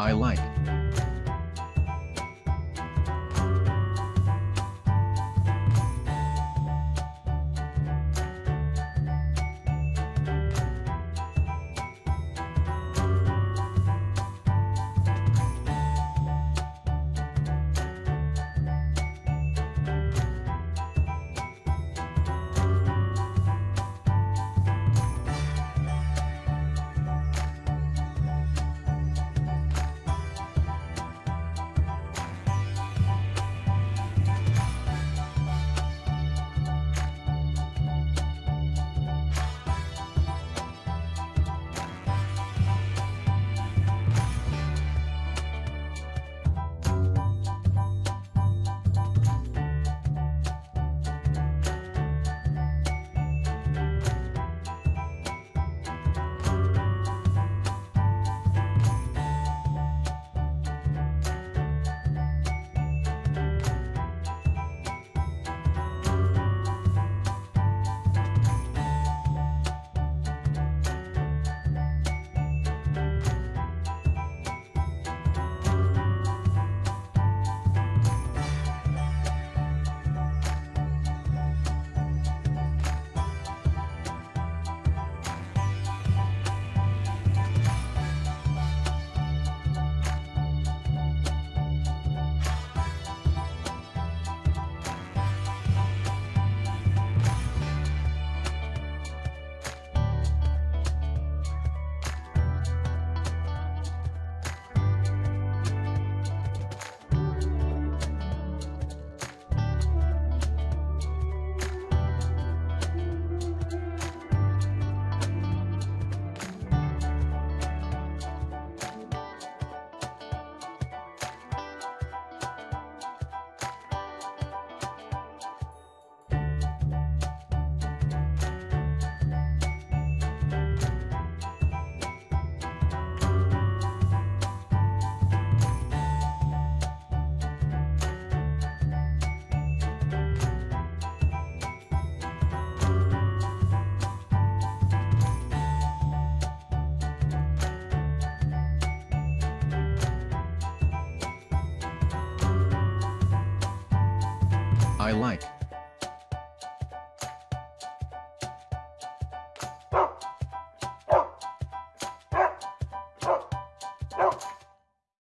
I like. I like.